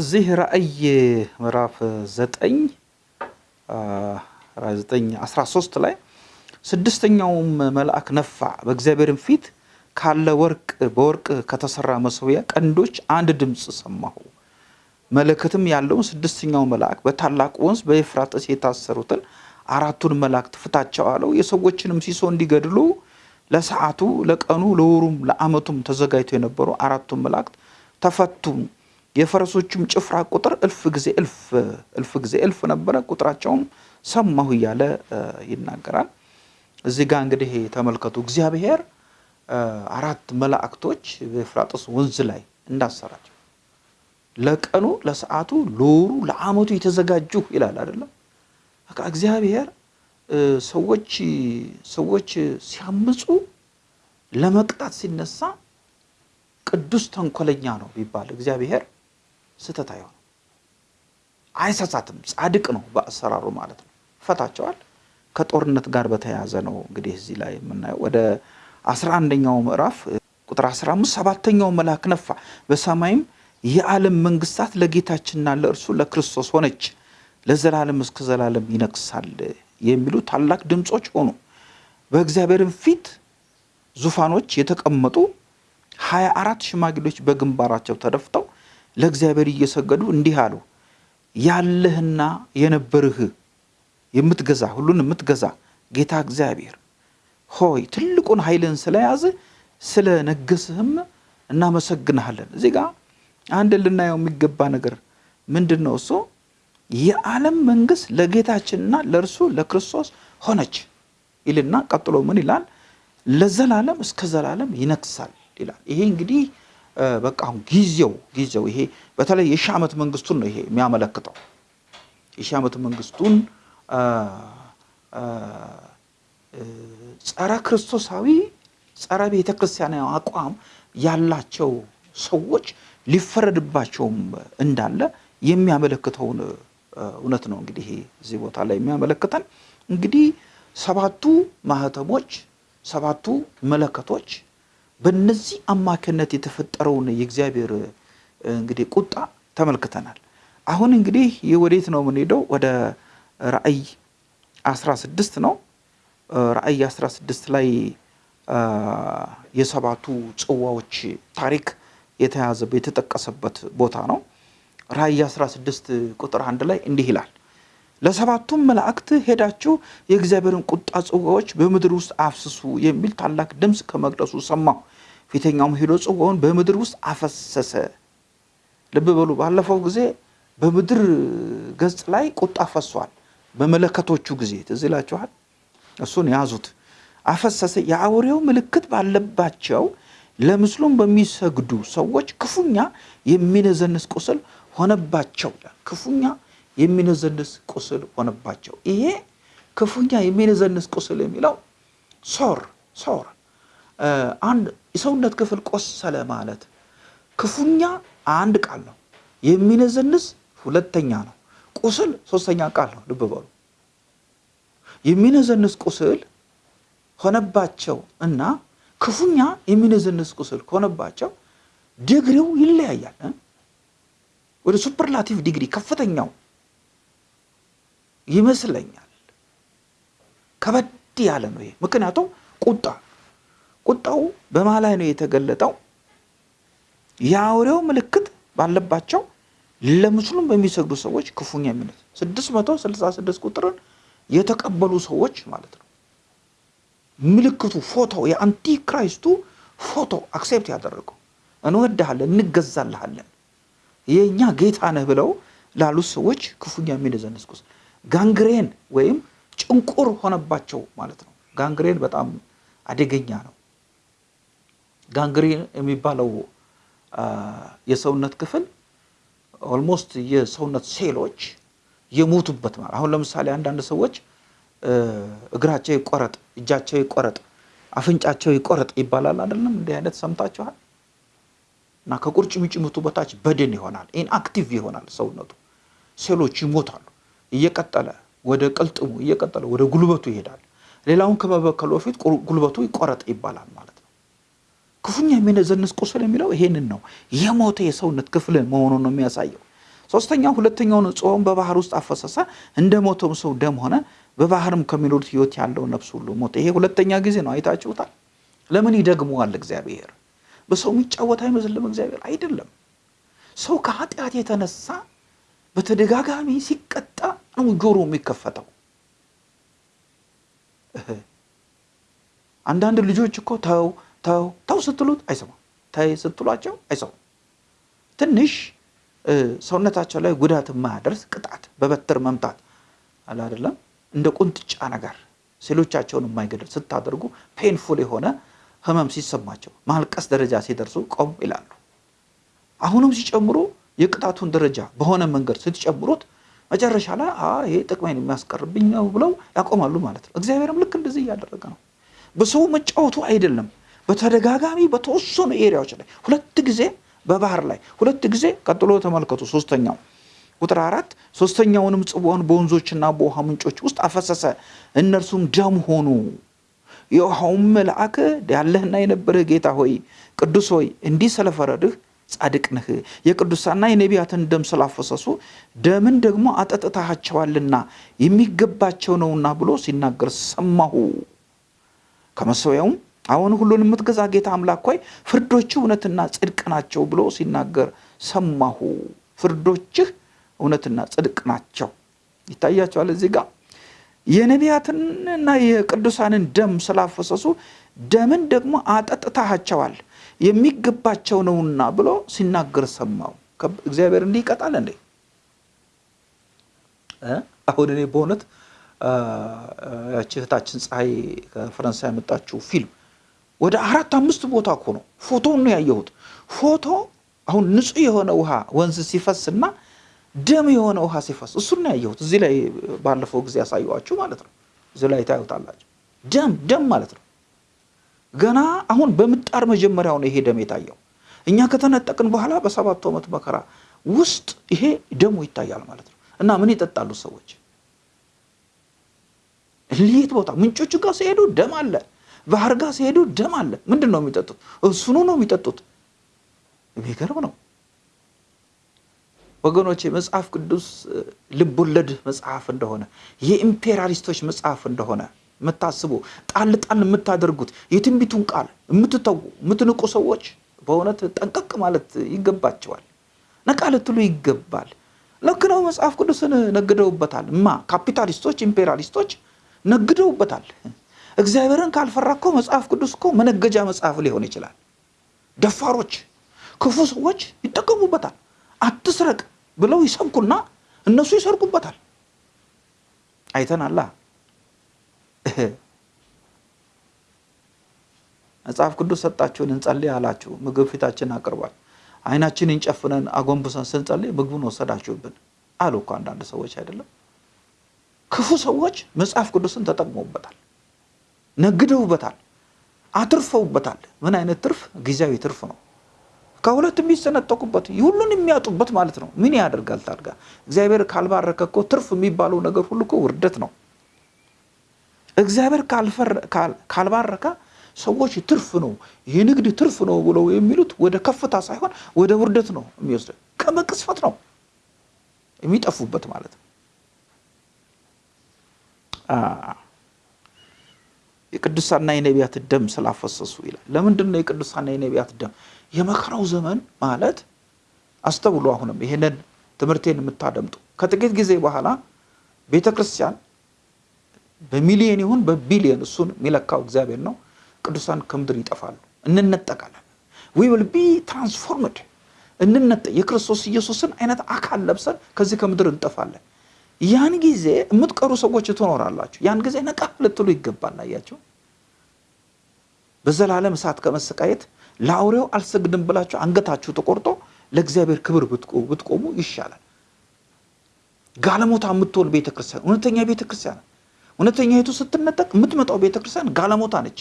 እዚህ ራእይ ምዕራፍ ዘጠኝ ዘጠኝ አስራ ሶስት ላይ ስድስተኛውም መልአክ ነፋ፣ በእግዚአብሔርም ፊት ካለ ወርቅ በወርቅ ከተሰራ መሰዊያ ቀንዶች አንድ ድምፅ ሰማሁ። መለከትም ያለውን ስድስተኛው መልአክ በታላቅ ወንዝ በኤፍራጥስ የታሰሩትን አራቱን መላእክት ፍታቸው አለው። የሰዎችንም ሲሶ እንዲገድሉ ለሰዓቱ፣ ለቀኑ፣ ለወሩም ለዓመቱም ተዘጋጅተው የነበሩ አራቱን መላእክት ተፈቱ። የፈረሶቹም ጭፍራ ቁጥር እልፍ ጊዜ እልፍ እልፍ ጊዜ እልፍ ነበረ። ቁጥራቸውም ሰማሁ እያለ ይናገራል። እዚህ ጋር እንግዲህ ተመልከቱ እግዚአብሔር አራት መላእክቶች በኤፍራጥስ ወንዝ ላይ እንዳሰራቸው ለቀኑ፣ ለሰዓቱ፣ ለወሩ፣ ለዓመቱ የተዘጋጁ ይላል አይደለም። በቃ እግዚአብሔር ሰዎች ሰዎች ሲያምፁ ለመቅጣት ሲነሳ ቅዱስ ተንኮለኛ ነው ቢባል እግዚአብሔር ስህተት አይሆንም፣ አይሰሳትም። ጻድቅ ነው በአሰራሩ ማለት ነው። ፈታቸዋል። ከጦርነት ጋር በተያያዘ ነው እንግዲህ እዚህ ላይ የምናየው ወደ አስራ አንደኛው ምዕራፍ ቁጥር 15 ሰባተኛው መልአክ ነፋ፣ በሰማይም የዓለም መንግስታት ለጌታችንና ለእርሱ ለክርስቶስ ሆነች፣ ለዘላለም እስከ ዘላለም ይነግሳል የሚሉ ታላቅ ድምፆች ሆኑ። በእግዚአብሔርም ፊት ዙፋኖች የተቀመጡ ሀያ አራት ሽማግሌዎች በግንባራቸው ተደፍተው ለእግዚአብሔር እየሰገዱ እንዲህ አሉ። ያለህና የነበርህ የምትገዛ ሁሉን የምትገዛ ጌታ እግዚአብሔር ሆይ ትልቁን ኃይልን ስለያዝ ስለ ነገስህም እናመሰግንሃለን። እዚህ ጋር አንድ ልናየው የሚገባ ነገር ምንድን ነው? እሱ የዓለም መንግስት ለጌታችንና ለእርሱ ለክርስቶስ ሆነች ይልና ቀጥሎ ምን ይላል? ለዘላለም እስከ ዘላለም ይነግሳል ይላል። ይሄ እንግዲህ በቃ አሁን ጊዜው ጊዜው ይሄ በተለይ የሺህ ዓመት መንግስቱን ነው ይሄ የሚያመለክተው የሺህ ዓመት መንግስቱን ጸረ ክርስቶሳዊ ጸረ ቤተ ክርስቲያናዊ አቋም ያላቸው ሰዎች ሊፈረድባቸውም እንዳለ የሚያመለክተውን እውነት ነው። እንግዲህ እዚህ ቦታ ላይ የሚያመለክተን እንግዲህ ሰባቱ ማህተሞች፣ ሰባቱ መለከቶች በእነዚህ አማካኝነት የተፈጠረውን የእግዚአብሔር እንግዲህ ቁጣ ተመልክተናል። አሁን እንግዲህ ወዴት ነው የምንሄደው? ወደ ራእይ 16 ነው። ራእይ 16 ላይ የሰባቱ ጽዋዎች ታሪክ የተያዘበት የተጠቀሰበት ቦታ ነው። ራእይ 16 ቁጥር አንድ ላይ እንዲህ ይላል ለሰባቱም መላእክት ሄዳችሁ የእግዚአብሔርን ቁጣ ጽዋዎች በምድር ውስጥ አፍስሱ የሚል ታላቅ ድምፅ ከመቅደሱ ሰማሁ። ፊተኛውም ሄዶ ጽዋውን በምድር ውስጥ አፈሰሰ። ልብ በሉ፣ ባለፈው ጊዜ በምድር ገጽ ላይ ቁጣ ፈሷል። በመለከቶቹ ጊዜ ትዝ ይላችኋል። እሱን ያዙት። አፈሰሰ። የአውሬው ምልክት ባለባቸው ለምስሉም በሚሰግዱ ሰዎች ክፉኛ የሚነዘንስ ቁስል ሆነባቸው። ክፉኛ የሚነዘንስ ቁስል ሆነባቸው። ይሄ ክፉኛ የሚነዘንስ ቁስል የሚለው ሶር ሶር አንድ የሰውነት ክፍል ቆሰለ ማለት ክፉኛ አንድ ቃል ነው። የሚነዘንስ ሁለተኛ ነው። ቁስል ሶስተኛ ቃል ነው። ልብ በሉ። የሚነዘንስ ቁስል ሆነባቸው እና ክፉኛ የሚነዘንስ ቁስል ሆነባቸው ዲግሪው ይለያያል። ወደ superlative degree ከፍተኛው ይመስለኛል። ከበድ ያለ ነው ይሄ። ምክንያቱም ቁጣ ቁጣው በማን ላይ ነው የተገለጠው? የአውሬው ምልክት ባለባቸው ለምስሉም በሚሰግዱ ሰዎች ክፉኛ የሚነዘንስ 666 ቁጥርን የተቀበሉ ሰዎች ማለት ነው። ምልክቱ ፎቶ የ antichrist ኡ ፎቶ accept ያደረገው እንወድሃለን፣ እንገዛልሃለን፣ የእኛ ጌታ ነህ ብለው ላሉት ሰዎች ክፉኛ የሚነዘንስ ቁስል gangrene ወይም ጭንቁር ሆነባቸው ማለት ነው። gangrene በጣም አደገኛ ነው። gangrene የሚባለው የሰውነት ክፍል almost የሰውነት ሴሎች የሞቱበት ማለት አሁን ለምሳሌ አንዳንድ ሰዎች እግራቸው ይቆረጥ፣ እጃቸው ይቆረጥ፣ አፍንጫቸው ይቆረጥ ይባላል አይደለም? እንዲህ አይነት ሰምታችኋል? እና ከቁርጭምጭሚቱ በታች በድን ይሆናል፣ inactive ይሆናል ሰውነቱ፣ ሴሎች ይሞታሉ። እየቀጠለ ወደ ቅልጥሙ እየቀጠለ ወደ ጉልበቱ ይሄዳል። ሌላውን ከመበከሉ በፊት ጉልበቱ ይቆረጥ ይባላል ማለት ነው። ክፉኛ የሚነዘንስ ቁስል የሚለው ይሄንን ነው። የሞተ የሰውነት ክፍል መሆኑን ነው የሚያሳየው። ሶስተኛው ሁለተኛውን ጽዋውን በባህር ውስጥ አፈሰሰ፣ እንደ ሞተውም ሰው ደም ሆነ፣ በባህርም ከሚኖሩት ሕይወት ያለው ነፍስ ሁሉ ሞተ። ይሄ ሁለተኛ ጊዜ ነው። አይታችሁታል። ለምን ይደግመዋል እግዚአብሔር? በሰው የሚጫወት አይመስልም እግዚአብሔር አይደለም። ሰው ከኃጢአት የተነሳ በተደጋጋሚ ሲቀጣ ነው ጆሮ የሚከፈተው። አንዳንድ ልጆች እኮ ተው ተው ተው ስትሉት አይሰማም፣ ተይ ስትሏቸው አይሰማም። ትንሽ ሰውነታቸው ላይ ጉዳት የማያደርስ ቅጣት በበትር መምታት አለ አይደለም፣ እንደ ቁንጥጫ ነገር ሴሎቻቸውን የማይገድል ስታደርጉ ፔንፉል የሆነ ህመም ሲሰማቸው ማልቀስ ደረጃ ሲደርሱ ቆም ይላሉ። አሁንም ሲጨምሩ የቅጣቱን ደረጃ በሆነ መንገድ ስትጨምሩት መጨረሻ ላይ ይሄ ጥቅሜን የሚያስቀርብኝ ነው ብለው ያቆማሉ ማለት ነው። እግዚአብሔርም ልክ እንደዚህ እያደረገ ነው። በሰው መጫወቱ አይደለም። በተደጋጋሚ በተወሰኑ ኤሪያዎች ላይ ሁለት ጊዜ በባህር ላይ ሁለት ጊዜ ቀጥሎ ተመልከቱ። ሶስተኛው ቁጥር አራት ሶስተኛውንም ጽዋውን በወንዞችና በውሃ ምንጮች ውስጥ አፈሰሰ፣ እነርሱም ደም ሆኑ። የውሃውም መልአክ ያለህና የነበረህ ጌታ ሆይ ቅዱስ ሆይ እንዲህ ስለፈረድህ ጻድቅ ነህ፣ የቅዱሳና የነቢያትን ደም ስላፈሰሱ ደምን ደግሞ አጠጥታቸዋልና የሚገባቸው ነውና ብሎ ሲናገር ሰማሁ። ከመሰዊያውም አሁን ሁሉን የምትገዛ ጌታ አምላክ ሆይ ፍርዶችህ እውነትና ጽድቅ ናቸው ብሎ ሲናገር ሰማሁ። ፍርዶችህ እውነትና ጽድቅ ናቸው። ይታያቸዋል እዚህ ጋር የነቢያትንና የቅዱሳንን ደም ስላፈሰሱ ደምን ደግሞ አጠጥታቸዋል የሚገባቸው ነውና ብሎ ሲናገር ሰማው። እግዚአብሔር እንዲህ ይቀጣል እንዴ? አሁን እኔ በእውነት ያቺ እህታችን ፀሐይ ከፈረንሳይ ያመጣችው ፊልም ወደ አራት አምስት ቦታ እኮ ነው ፎቶውን ነው ያየሁት። ፎቶ አሁን ንጹህ የሆነ ውሃ ወንዝ ሲፈስና ደም የሆነ ውሃ ሲፈስ እሱን ነው ያየሁት። እዚህ ላይ ባለፈው ጊዜ ያሳየኋችሁ ማለት ነው። እዚህ ላይ ታዩታላችሁ። ደም ደም ማለት ነው። ገና አሁን በምጣር መጀመሪያው ነው ይሄ ደም የታየው። እኛ ከተነጠቅን በኋላ በሰባቱ ዓመት መከራ ውስጥ ይሄ ደሙ ይታያል ማለት ነው። እና ምን ይጠጣሉ ሰዎች? ልየት ቦታ ምንጮቹ ጋር ሲሄዱ ደም አለ፣ ባህር ጋር ሲሄዱ ደም አለ። ምንድን ነው የሚጠጡት? እሱኑ ነው የሚጠጡት። የሚገርም ነው ወገኖች። መጽሐፍ ቅዱስ ልቦለድ መጽሐፍ እንደሆነ የ imperialist ኦች መጽሐፍ እንደሆነ የምታስቡ ጣል ጣል የምታደርጉት የትንቢቱን ቃል የምትተዉ የምትንቁ ሰዎች በእውነት ጠንቀቅ ማለት ይገባቸዋል። ነቃ ልትሉ ይገባል። ልክ ነው። መጽሐፍ ቅዱስን ነግደውበታል። ማ capitalist ኦች፣ imperialist ኦች ነግደውበታል። እግዚአብሔርን ካልፈራ እኮ መጽሐፍ ቅዱስ እኮ መነገጃ መጽሐፍ ሊሆን ይችላል። ደፋሮች፣ ክፉ ሰዎች ይጠቀሙበታል። አትስረቅ ብለው ይሰብኩና እነሱ ይሰርቁበታል። አይተናላ። መጽሐፍ ቅዱስ ሰጣችሁን እንጸልይ አላችሁ። ምግብ ፊታችን አቅርቧል። አይናችንን ጨፍነን አጎንብሰን ስንጸልይ ምግቡን ወሰዳችሁብን አሉ እኮ አንዳንድ ሰዎች አይደለም። ክፉ ሰዎች መጽሐፍ ቅዱስን ተጠቅመውበታል፣ ነግደውበታል፣ አትርፈውበታል። ምን አይነት ትርፍ? ጊዜያዊ ትርፍ ነው። ከሁለት የሚሰነጠቁበት ሁሉን የሚያጡበት ማለት ነው። ምን ያደርጋል ታድጋ? እግዚአብሔር ካልባረከ እኮ ትርፍ የሚባለው ነገር ሁሉ እኮ ውርደት ነው። እግዚአብሔር ካልባረከ ሰዎች ትርፍ ነው የንግድ ትርፍ ነው ብለው የሚሉት ወደ ከፍታ ሳይሆን ወደ ውርደት ነው የሚወስደ ከመቅስፈት ነው የሚጠፉበት ማለት ነው። የቅዱሳና የነቢያት ደም ስላፈሰሱ ይላል። ለምንድን ነው የቅዱሳና የነቢያት ደም? የመከራው ዘመን ማለት አስተውሉ። አሁንም ይሄንን ትምህርቴን የምታደምጡ ከጥቂት ጊዜ በኋላ ቤተ ክርስቲያን በሚሊየን ይሁን በቢሊየን እሱን የሚለካው እግዚአብሔር ነው። ቅዱሳን ከምድር ይጠፋሉ፣ እንነጠቃለን። we will be transformed እንነጠ የክርስቶስ ኢየሱስን አይነት አካል ለብሰን ከዚህ ከምድር እንጠፋለን። ያን ጊዜ የምትቀሩ ሰዎች ትኖራላችሁ። ያን ጊዜ ነቃ ልትሉ ይገባል። አያችሁ፣ በዘላለም እሳት ከመሰቃየት ለአውሬው አልሰግድም ብላችሁ አንገታችሁ ተቆርጦ ለእግዚአብሔር ክብር ብትቆሙ ይሻላል። ጋለሞታ የምትሆን ቤተክርስቲያን እውነተኛ ቤተክርስቲያን እውነተኛይቱ ስትነጠቅ የምትመጣው ቤተክርስቲያን ጋለሞታ ነች።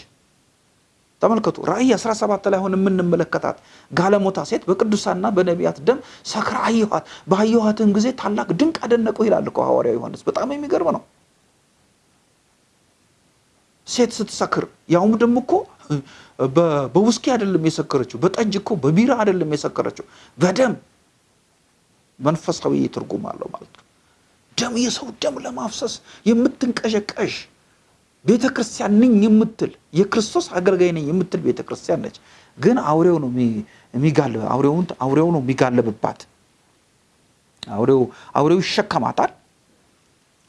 ተመልከቱ ራእይ 17 ላይ አሁን የምንመለከታት ጋለሞታ ሴት በቅዱሳና በነቢያት ደም ሰክራ አየኋት፣ ባየኋትም ጊዜ ታላቅ ድንቅ አደነቁ ይላል እኮ ሐዋርያው ዮሐንስ። በጣም የሚገርም ነው። ሴት ስትሰክር ያውም ደግሞ እኮ በውስኪ አይደለም የሰከረችው፣ በጠጅ እኮ በቢራ አይደለም የሰከረችው፣ በደም መንፈሳዊ ትርጉም አለው ማለት ነው። ደም የሰው ደም ለማፍሰስ የምትንቀዠቀዥ ቤተ ክርስቲያን ነኝ የምትል የክርስቶስ አገልጋይ ነኝ የምትል ቤተ ክርስቲያን ነች። ግን አውሬው ነው የሚጋልብ አውሬው ነው የሚጋልብባት። አውሬው አውሬው ይሸከማታል።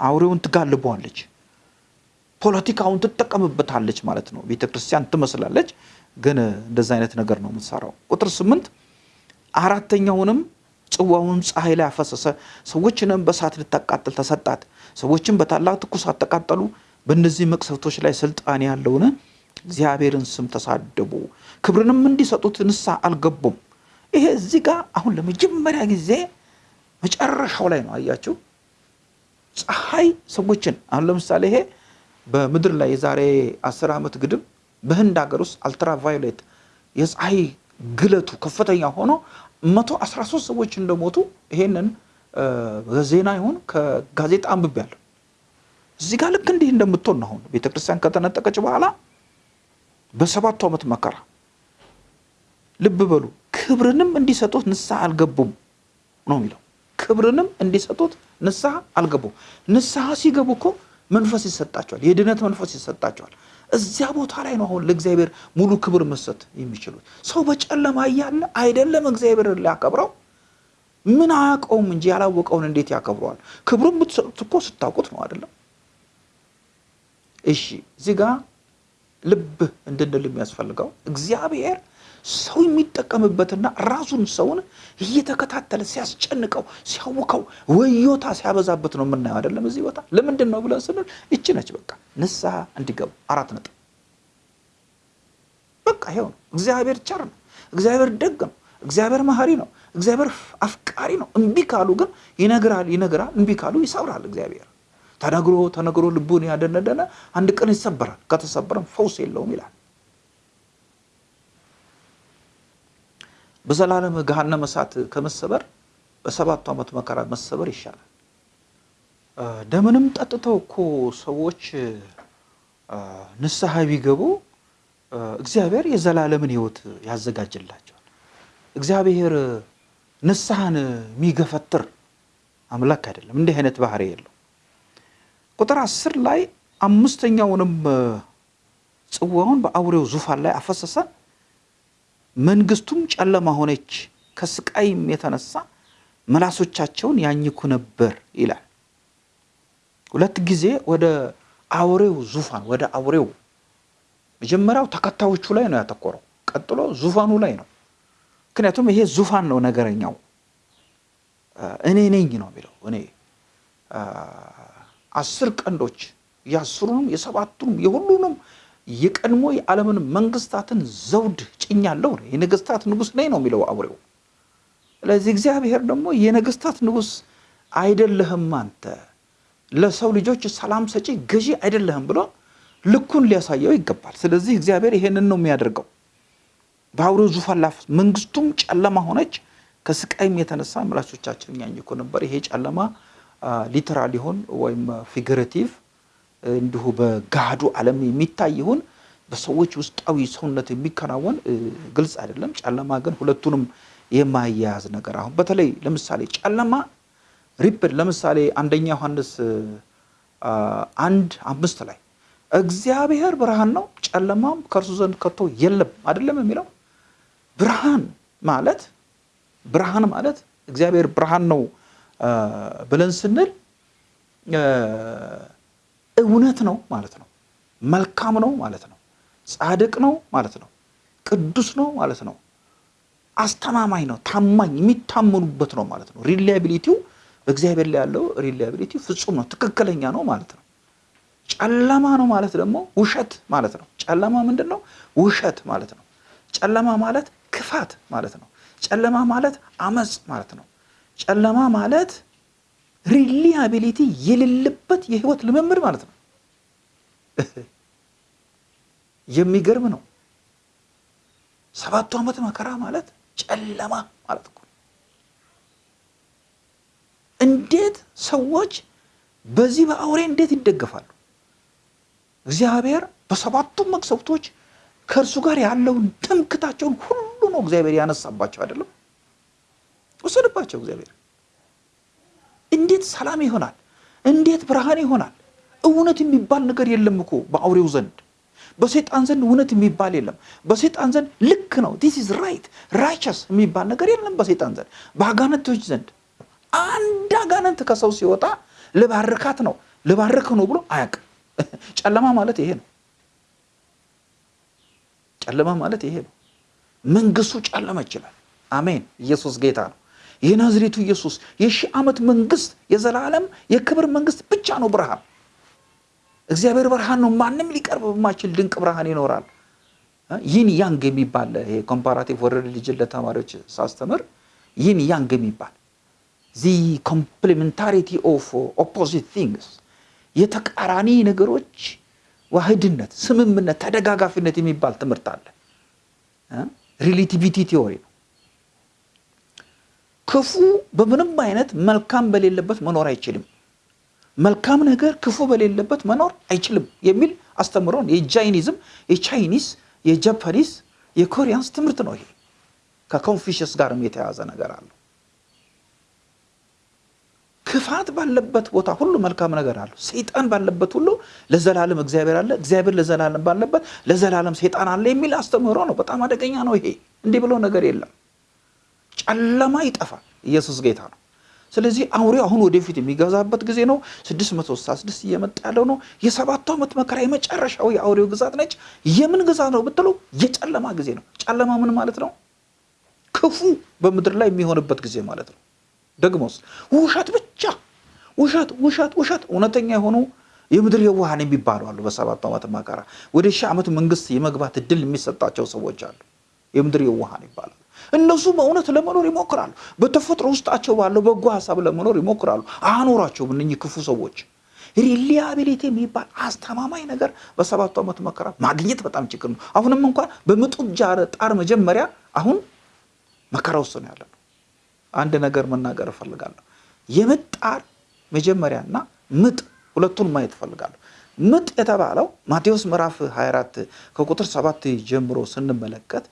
አውሬውን ትጋልበዋለች። ፖለቲካውን ትጠቀምበታለች ማለት ነው። ቤተ ክርስቲያን ትመስላለች፣ ግን እንደዛ አይነት ነገር ነው የምትሰራው። ቁጥር ስምንት አራተኛውንም ጽዋውን ፀሐይ ላይ አፈሰሰ፣ ሰዎችንም በእሳት ልታቃጥል ተሰጣት። ሰዎችም በታላቅ ትኩሳት ተቃጠሉ። በእነዚህ መቅሰፍቶች ላይ ስልጣን ያለውን እግዚአብሔርን ስም ተሳደቡ፣ ክብርንም እንዲሰጡት ንስሐ አልገቡም። ይሄ እዚህ ጋር አሁን ለመጀመሪያ ጊዜ መጨረሻው ላይ ነው። አያችሁ ፀሐይ ሰዎችን አሁን ለምሳሌ ይሄ በምድር ላይ የዛሬ አስር ዓመት ግድም በህንድ ሀገር ውስጥ አልትራቫዮሌት የፀሐይ ግለቱ ከፍተኛ ሆኖ መቶ አስራ ሶስት ሰዎች እንደሞቱ ይሄንን ዜና ይሁን ከጋዜጣ አንብቤያለሁ። እዚህ ጋር ልክ እንዲህ እንደምትሆን ነው። አሁን ቤተክርስቲያን ከተነጠቀች በኋላ በሰባቱ ዓመት መከራ ልብ በሉ። ክብርንም እንዲሰጡት ንስሐ አልገቡም ነው የሚለው። ክብርንም እንዲሰጡት ንስሐ አልገቡም። ንስሐ ሲገቡ እኮ መንፈስ ይሰጣቸዋል፣ የድነት መንፈስ ይሰጣቸዋል። እዚያ ቦታ ላይ ነው አሁን ለእግዚአብሔር ሙሉ ክብር መስጠት የሚችሉት። ሰው በጨለማ እያለ አይደለም እግዚአብሔር ሊያከብረው ምን አያውቀውም እንጂ ያላወቀውን እንዴት ያከብረዋል? ክብሩን ብትሰጡት እኮ ስታውቁት ነው አይደለም? እሺ እዚህ ጋ ልብ እንድንል የሚያስፈልገው እግዚአብሔር ሰው የሚጠቀምበትና ራሱን ሰውን እየተከታተለ ሲያስጨንቀው ሲያውከው ወዮታ ሲያበዛበት ነው የምናየው አይደለም እዚህ ቦታ? ለምንድን ነው ብለን ስንል ይቺ ነች በቃ ንስሐ እንዲገቡ አራት ነጥብ። በቃ ይኸው ነው። እግዚአብሔር ቸር ነው። እግዚአብሔር ደግ ነው። እግዚአብሔር መሐሪ ነው። እግዚአብሔር አፍቃሪ ነው። እምቢ ካሉ ግን ይነግራል ይነግራል እምቢ ካሉ ይሰብራል እግዚአብሔር። ተነግሮ ተነግሮ ልቡን ያደነደነ አንድ ቀን ይሰበራል። ከተሰበረም ፈውስ የለውም ይላል በዘላለም ገሃነመ እሳት ከመሰበር በሰባቱ ዓመት መከራ መሰበር ይሻላል። ደምንም ጠጥተው እኮ ሰዎች ንስሐ ቢገቡ እግዚአብሔር የዘላለምን ሕይወት ያዘጋጅላቸዋል። እግዚአብሔር ንስሐን የሚገፈትር አምላክ አይደለም። እንዲህ አይነት ባህሪ የለው። ቁጥር አስር ላይ አምስተኛውንም ጽዋውን በአውሬው ዙፋን ላይ አፈሰሰ መንግስቱም ጨለማ ሆነች፣ ከስቃይም የተነሳ መላሶቻቸውን ያኝኩ ነበር ይላል። ሁለት ጊዜ ወደ አውሬው ዙፋን ወደ አውሬው መጀመሪያው ተከታዮቹ ላይ ነው ያተኮረው፣ ቀጥሎ ዙፋኑ ላይ ነው። ምክንያቱም ይሄ ዙፋን ነው ነገረኛው። እኔ ነኝ ነው የሚለው። እኔ አስር ቀንዶች የአስሩንም የሰባቱንም የሁሉንም የቀድሞ የዓለምን መንግስታትን ዘውድ ጭኛለሁ የነገስታት ንጉስ ነኝ ነው የሚለው አውሬው። ስለዚህ እግዚአብሔር ደግሞ የነገስታት ንጉስ አይደለህም አንተ ለሰው ልጆች ሰላም ሰጪ ገዢ አይደለህም ብሎ ልኩን ሊያሳየው ይገባል። ስለዚህ እግዚአብሔር ይሄንን ነው የሚያደርገው። በአውሬው ዙፋን ላይ መንግስቱም ጨለማ ሆነች፣ ከስቃይም የተነሳ ምላሶቻችን ያኝኩ ነበር። ይሄ ጨለማ literal ይሆን ወይም figurative እንዲሁ በገሃዱ ዓለም የሚታይ ይሁን በሰዎች ውስጣዊ ሰውነት የሚከናወን ግልጽ አይደለም። ጨለማ ግን ሁለቱንም የማያያዝ ነገር አሁን በተለይ ለምሳሌ ጨለማ repeat ለምሳሌ አንደኛ ዮሐንስ አንድ አምስት ላይ እግዚአብሔር ብርሃን ነው ጨለማም ከእርሱ ዘንድ ከቶ የለም አይደለም የሚለው ብርሃን ማለት ብርሃን ማለት እግዚአብሔር ብርሃን ነው ብለን ስንል እውነት ነው ማለት ነው። መልካም ነው ማለት ነው። ጻድቅ ነው ማለት ነው። ቅዱስ ነው ማለት ነው። አስተማማኝ ነው፣ ታማኝ የሚታመኑበት ነው ማለት ነው። reliability ው በእግዚአብሔር ላይ ያለው reliability ፍጹም ነው፣ ትክክለኛ ነው ማለት ነው። ጨለማ ነው ማለት ደግሞ ውሸት ማለት ነው። ጨለማ ምንድን ነው? ውሸት ማለት ነው። ጨለማ ማለት ክፋት ማለት ነው። ጨለማ ማለት አመፅ ማለት ነው። ጨለማ ማለት reliability የሌለበት የህይወት ልምምድ ማለት ነው። የሚገርም ነው። ሰባቱ ዓመት መከራ ማለት ጨለማ ማለት እኮ እንዴት ሰዎች በዚህ በአውሬ እንዴት ይደገፋሉ? እግዚአብሔር በሰባቱም መቅሰፍቶች ከእርሱ ጋር ያለውን ትምክታቸውን ሁሉ ነው እግዚአብሔር ያነሳባቸው አይደለም፣ ወሰደባቸው እግዚአብሔር እንዴት ሰላም ይሆናል? እንዴት ብርሃን ይሆናል? እውነት የሚባል ነገር የለም እኮ በአውሬው ዘንድ በሰይጣን ዘንድ እውነት የሚባል የለም። በሰይጣን ዘንድ ልክ ነው this is right righteous የሚባል ነገር የለም በሰይጣን ዘንድ። በአጋንንቶች ዘንድ አንድ አጋንንት ከሰው ሲወጣ ልባርካት ነው ልባርክ ነው ብሎ አያውቅም። ጨለማ ማለት ይሄ ነው። ጨለማ ማለት ይሄ ነው። መንግስቱ ጨለማ ይችላል። አሜን። ኢየሱስ ጌታ ነው። የናዝሬቱ ኢየሱስ የሺህ ዓመት መንግስት የዘላለም የክብር መንግስት ብቻ ነው ብርሃን እግዚአብሔር ብርሃን ነው። ማንም ሊቀርብ በማይችል ድንቅ ብርሃን ይኖራል። ዪን ያንግ የሚባል ይሄ comparative world religion ለተማሪዎች ሳስተምር ዪን ያንግ የሚባል the complementarity of opposite things የተቃራኒ ነገሮች ውህድነት፣ ስምምነት፣ ተደጋጋፊነት የሚባል ትምህርት አለ። relativity theory ነው። ክፉ በምንም አይነት መልካም በሌለበት መኖር አይችልም። መልካም ነገር ክፉ በሌለበት መኖር አይችልም የሚል አስተምህሮ ነው የ Jainism የ Chinese የጃፓኒስ የኮሪያንስ ትምህርት ነው። ይሄ ከኮንፊሽስ ጋርም የተያዘ ነገር አለው። ክፋት ባለበት ቦታ ሁሉ መልካም ነገር አለው። ሰይጣን ባለበት ሁሉ ለዘላለም እግዚአብሔር አለ፣ እግዚአብሔር ለዘላለም ባለበት ለዘላለም ሰይጣን አለ የሚል አስተምህሮ ነው። በጣም አደገኛ ነው ይሄ። እንዲህ ብሎ ነገር የለም። ጨለማ ይጠፋል። ኢየሱስ ጌታ ነው። ስለዚህ አውሬው አሁን ወደፊት የሚገዛበት ጊዜ ነው። 666 እየመጣ ያለው ነው። የሰባቱ ዓመት መከራ የመጨረሻው የአውሬው ግዛት ነች። የምን ግዛት ነው ብትሉ የጨለማ ጊዜ ነው። ጨለማ ምን ማለት ነው? ክፉ በምድር ላይ የሚሆንበት ጊዜ ማለት ነው። ደግሞስ ውሸት ብቻ ውሸት ውሸት ውሸት። እውነተኛ የሆኑ የምድር የዋሃን የሚባሉ አሉ። በሰባቱ ዓመት መከራ ወደ ሺህ ዓመት መንግስት የመግባት እድል የሚሰጣቸው ሰዎች አሉ። የምድር የዋሃን ይባላሉ። እነሱ በእውነት ለመኖር ይሞክራሉ። በተፈጥሮ ውስጣቸው ባለው በጎ ሀሳብ ለመኖር ይሞክራሉ። አኖራቸውም እነኚህ ክፉ ሰዎች። reliability የሚባል አስተማማኝ ነገር በሰባቱ ዓመት መከራ ማግኘት በጣም ችግር ነው። አሁንም እንኳን በምጥ ጣር መጀመሪያ አሁን መከራ ውስጥ ነው ያለነው። አንድ ነገር መናገር እፈልጋለሁ። የምጥ ጣር መጀመሪያና ምጥ ሁለቱን ማየት እፈልጋለሁ። ምጥ የተባለው ማቴዎስ ምዕራፍ 24 ከቁጥር 7 ጀምሮ ስንመለከት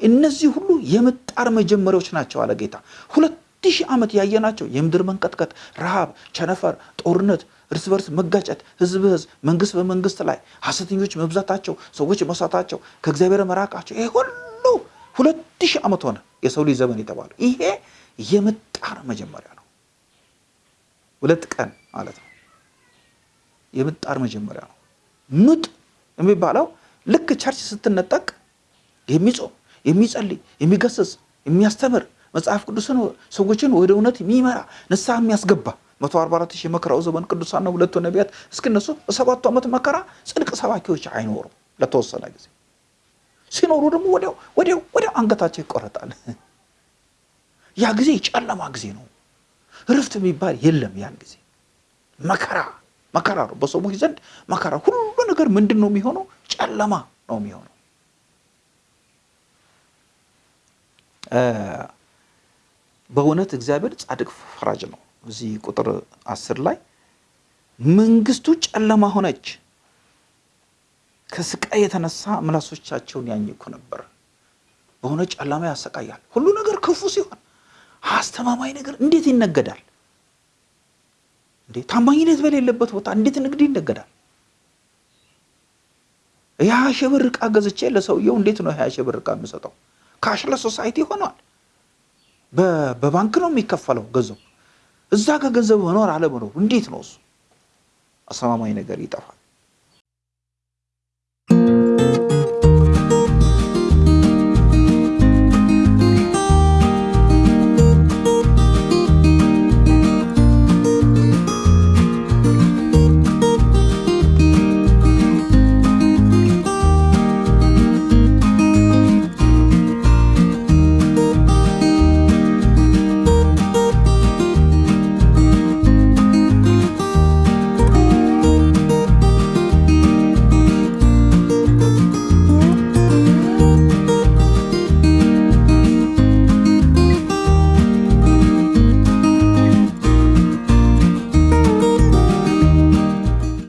እነዚህ ሁሉ የምጥ ጣር መጀመሪያዎች ናቸው አለ ጌታ። ሁለት ሺህ ዓመት ያየናቸው የምድር መንቀጥቀጥ፣ ረሃብ፣ ቸነፈር፣ ጦርነት፣ እርስ በርስ መጋጨት፣ ህዝብ በህዝብ መንግስት በመንግስት ላይ ሐሰተኞች መብዛታቸው፣ ሰዎች መሳታቸው፣ ከእግዚአብሔር መራቃቸው፣ ይሄ ሁሉ ሁለት ሺህ ዓመት ሆነ የሰው ልጅ ዘመን የተባለው ይሄ የምጥ ጣር መጀመሪያ ነው። ሁለት ቀን ማለት ነው። የምጥ ጣር መጀመሪያ ነው። ምጥ የሚባለው ልክ church ስትነጠቅ የሚጾም የሚጸልይ የሚገስጽ የሚያስተምር መጽሐፍ ቅዱስን ሰዎችን ወደ እውነት የሚመራ ንስሐ የሚያስገባ 144 ሺህ የመከራው ዘመን ቅዱሳን ነው። ሁለቱ ነቢያት እስክነሱ በሰባቱ ዓመት መከራ ጽድቅ ሰባኪዎች አይኖሩም ለተወሰነ ጊዜ። ሲኖሩ ደግሞ ወዲያው ወዲያው ወዲያው አንገታቸው ይቆረጣል። ያ ጊዜ የጨለማ ጊዜ ነው። እረፍት የሚባል የለም። ያን ጊዜ መከራ መከራ ነው። በሰዎች ዘንድ መከራ፣ ሁሉ ነገር ምንድን ነው የሚሆነው? ጨለማ ነው የሚሆነው። በእውነት እግዚአብሔር ጻድቅ ፈራጅ ነው። እዚህ ቁጥር አስር ላይ መንግስቱ ጨለማ ሆነች፣ ከስቃይ የተነሳ ምላሶቻቸውን ያኝኩ ነበር። በሆነ ጨለማ ያሰቃያል። ሁሉ ነገር ክፉ ሲሆን አስተማማኝ ነገር እንዴት ይነገዳል እንዴ? ታማኝነት በሌለበት ቦታ እንዴት ንግድ ይነገዳል? የሀያ ሺህ ብር ዕቃ ገዝቼ ለሰውየው እንዴት ነው የሀያ ሺህ ብር ዕቃ የምሰጠው? cashless society ሆኗል። በባንክ ነው የሚከፈለው ገንዘቡ። እዛ ከገንዘብ መኖር አለመኖር እንዴት ነው እሱ? አስተማማኝ ነገር ይጠፋል።